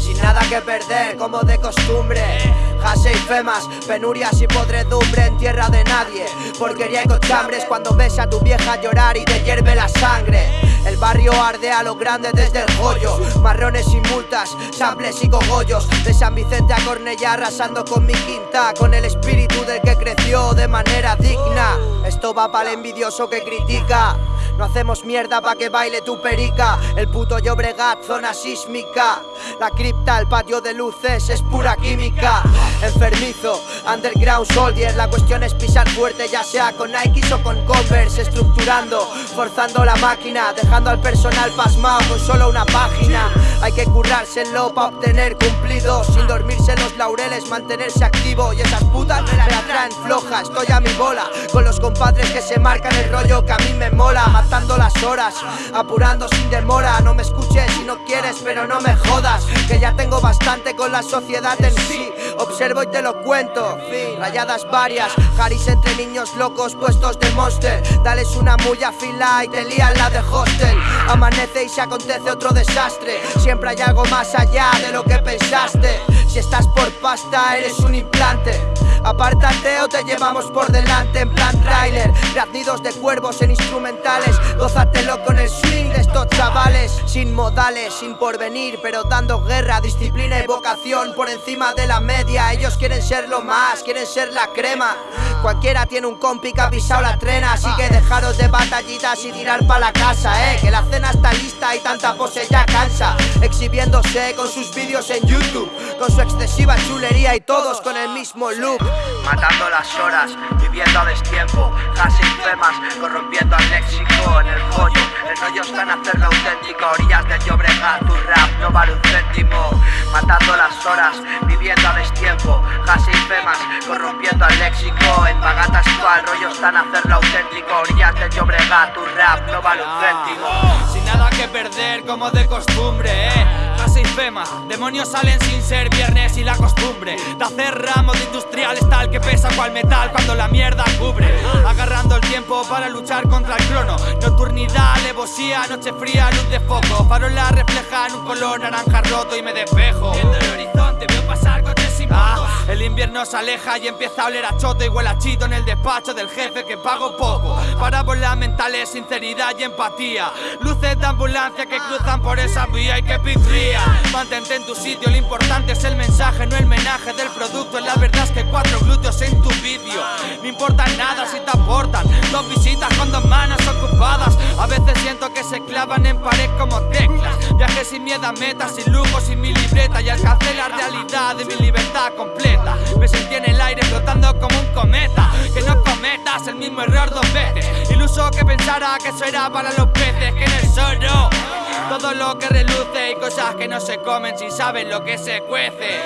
Sin nada que perder, como de costumbre Jase y femas, penurias y podredumbre en tierra de nadie. Porquería y cochambres cuando ves a tu vieja llorar y te hierve la sangre. El barrio arde a lo grande desde el joyo. Marrones y multas, sables y cogollos. De San Vicente a Cornellá arrasando con mi quinta. Con el espíritu del que creció de manera digna. Esto va para el envidioso que critica. No hacemos mierda pa' que baile tu perica. El puto Llobregat, zona sísmica. La cripta, el patio de luces es pura química Underground soldier La cuestión es pisar fuerte ya sea con Nike o con Converse Estructurando, forzando la máquina Dejando al personal pasmado con solo una página. Hay que currárselo pa' obtener cumplidos Sin dormirse en los laureles, mantenerse activo. Y esas putas me la traen floja Estoy a mi bola Con los compadres que se marcan el rollo que a mí me mola Matando las horas, apurando sin demora. No me escuches si no quieres, pero no me jodas Que ya tengo bastante con la sociedad en sí. Observo y te lo cuento Rayadas varias, Haris entre niños locos puestos de monster. Dales una mulla fila y te lían la de hostel. Amanece y se acontece otro desastre. Siempre hay algo más allá de lo que pensaste Si estás por pasta eres un implante. Apártate o te llevamos por delante en plan trailer. Graznidos de cuervos en instrumentales Gózatelo con el swing de estos chavales. Sin modales, sin porvenir Pero dando guerra, disciplina y vocación Por encima de la media. Ellos quieren ser lo más, quieren ser la crema Cualquiera tiene un compi que ha pisado la trena Así que dejaros de batallitas y tirar pa' la casa, eh Que la cena está lista y tanta pose ya cansa Exhibiéndose con sus vídeos en YouTube Con su excesiva chulería y todos con el mismo look. Matando las horas, viviendo a destiempo Casi femas, corrompiendo al léxico En el pollo, el rollo está en hacerlo auténtico Orillas de Llobregat, tu rap no vale un céntimo Matando las horas, viviendo a destiempo Casi femas, corrompiendo al léxico En Pagatas el rollo está en hacerlo auténtico Orillas de Llobregat, tu rap no vale un céntimo. Sin nada que perder como de costumbre, eh Demonios salen sin ser viernes y la costumbre De hacer ramos de industriales tal que pesa cual metal cuando la mierda cubre. Agarrando el tiempo para luchar contra el crono Nocturnidad, alevosía, noche fría, luz de foco. Farola reflejan un color naranja roto y me despejo. Viendo el horizonte veo pasar coches y motos. El invierno se aleja y empieza a oler a choto y huele a chito en el despacho del jefe que pago poco Parábolas mentales, sinceridad y empatía. Luces de ambulancia que cruzan por esa vía y que pitría Mantente en tu sitio, lo importante es el mensaje, no el menaje del producto. La verdad es que cuatro glúteos en tu vídeo. No importa nada si te aportan. Dos visitas con dos manos ocupadas. A veces siento que se clavan en pared como teclas. Viajes sin miedo a metas, sin lujos, sin mi libreta. Y alcancé la realidad de mi libertad completa. Me sentí en el aire flotando como un cometa. Que no cometas el mismo error dos veces Que pensara que eso era para los peces Que en el solo todo lo que reluce y cosas que no se comen si saben lo que se cuece